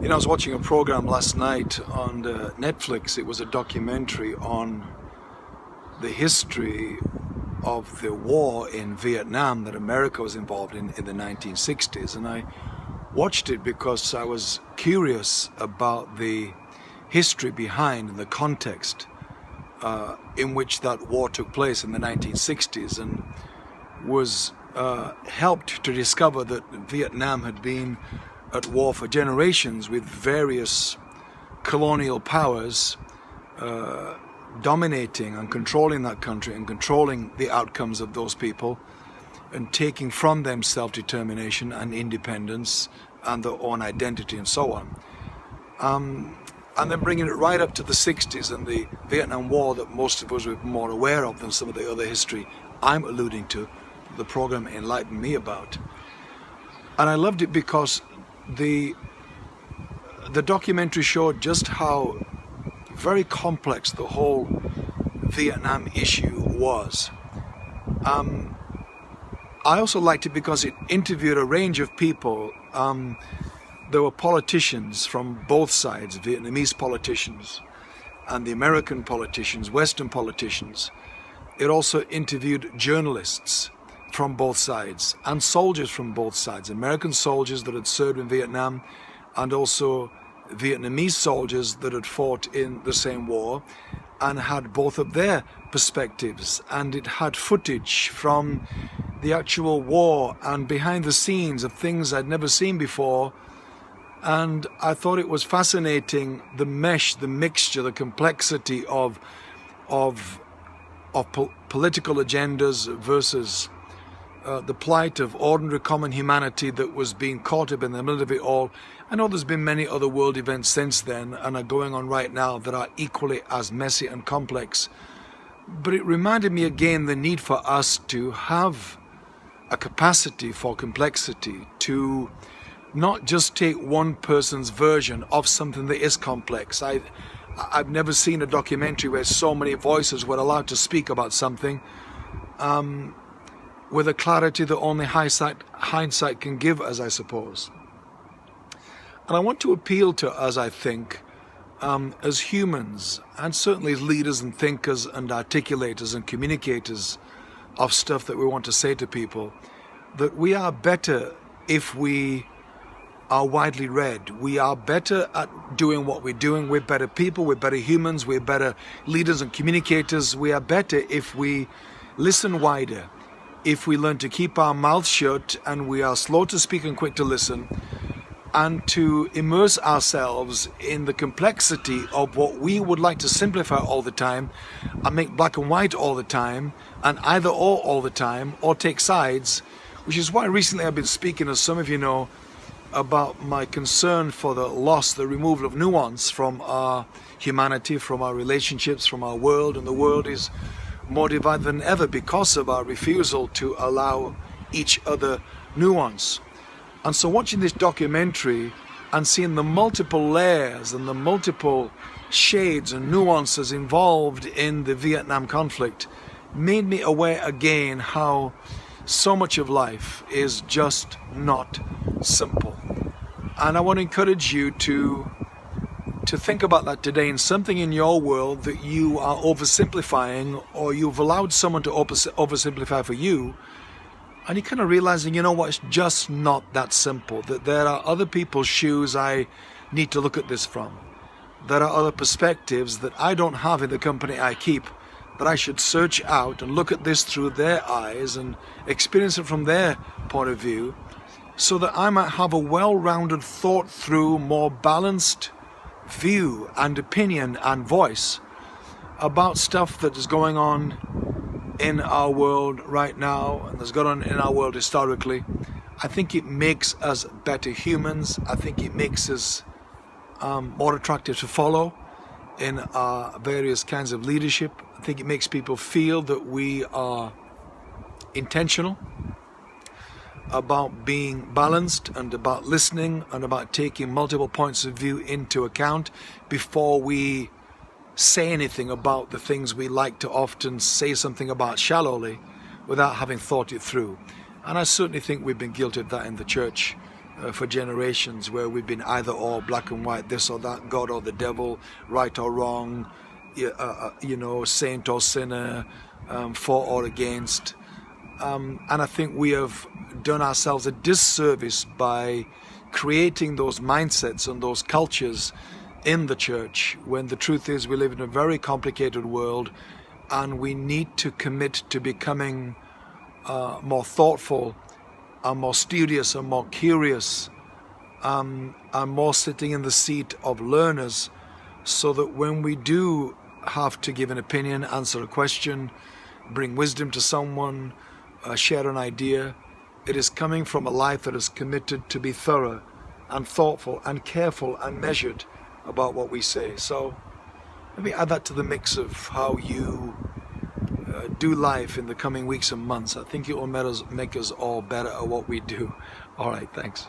You know, I was watching a program last night on uh, Netflix. It was a documentary on the history of the war in Vietnam that America was involved in in the 1960s. And I watched it because I was curious about the history behind and the context uh, in which that war took place in the 1960s and was uh, helped to discover that Vietnam had been at war for generations with various colonial powers uh, dominating and controlling that country and controlling the outcomes of those people and taking from them self-determination and independence and their own identity and so on. Um, and then bringing it right up to the 60s and the Vietnam War that most of us were more aware of than some of the other history I'm alluding to, the program enlightened me about. And I loved it because the the documentary showed just how very complex the whole Vietnam issue was. Um, I also liked it because it interviewed a range of people. Um, there were politicians from both sides, Vietnamese politicians and the American politicians, Western politicians. It also interviewed journalists from both sides and soldiers from both sides, American soldiers that had served in Vietnam and also Vietnamese soldiers that had fought in the same war and had both of their perspectives and it had footage from the actual war and behind the scenes of things I'd never seen before and I thought it was fascinating the mesh, the mixture, the complexity of of of po political agendas versus uh, the plight of ordinary common humanity that was being caught up in the middle of it all. I know there's been many other world events since then and are going on right now that are equally as messy and complex. But it reminded me again the need for us to have a capacity for complexity, to not just take one person's version of something that is complex. I, I've never seen a documentary where so many voices were allowed to speak about something um, with a clarity that only hindsight, hindsight can give us, I suppose. And I want to appeal to us, I think, um, as humans, and certainly as leaders and thinkers and articulators and communicators of stuff that we want to say to people, that we are better if we are widely read. We are better at doing what we're doing. We're better people, we're better humans, we're better leaders and communicators. We are better if we listen wider, if we learn to keep our mouths shut and we are slow to speak and quick to listen, and to immerse ourselves in the complexity of what we would like to simplify all the time and make black and white all the time and either or all the time or take sides, which is why recently I've been speaking, as some of you know, about my concern for the loss, the removal of nuance from our humanity, from our relationships, from our world, and the world is more divided than ever because of our refusal to allow each other nuance. And so watching this documentary and seeing the multiple layers and the multiple shades and nuances involved in the Vietnam conflict made me aware again how so much of life is just not simple. And I want to encourage you to to think about that today in something in your world that you are oversimplifying or you've allowed someone to oversimplify for you and you're kind of realizing, you know what, it's just not that simple. That there are other people's shoes I need to look at this from. There are other perspectives that I don't have in the company I keep that I should search out and look at this through their eyes and experience it from their point of view so that I might have a well-rounded, thought-through, more balanced view and opinion and voice about stuff that is going on in our world right now and that's gone on in our world historically. I think it makes us better humans. I think it makes us um, more attractive to follow in our various kinds of leadership. I think it makes people feel that we are intentional about being balanced and about listening and about taking multiple points of view into account before we say anything about the things we like to often say something about shallowly without having thought it through. And I certainly think we've been guilty of that in the church uh, for generations where we've been either or black and white, this or that, God or the devil, right or wrong, uh, uh, you know, saint or sinner, um, for or against. Um, and I think we have done ourselves a disservice by creating those mindsets and those cultures in the church when the truth is we live in a very complicated world and we need to commit to becoming uh, more thoughtful and more studious and more curious um, and more sitting in the seat of learners so that when we do have to give an opinion, answer a question, bring wisdom to someone, uh, share an idea, it is coming from a life that is committed to be thorough and thoughtful and careful and measured about what we say. So let me add that to the mix of how you uh, do life in the coming weeks and months. I think it will make us, make us all better at what we do. All right, thanks.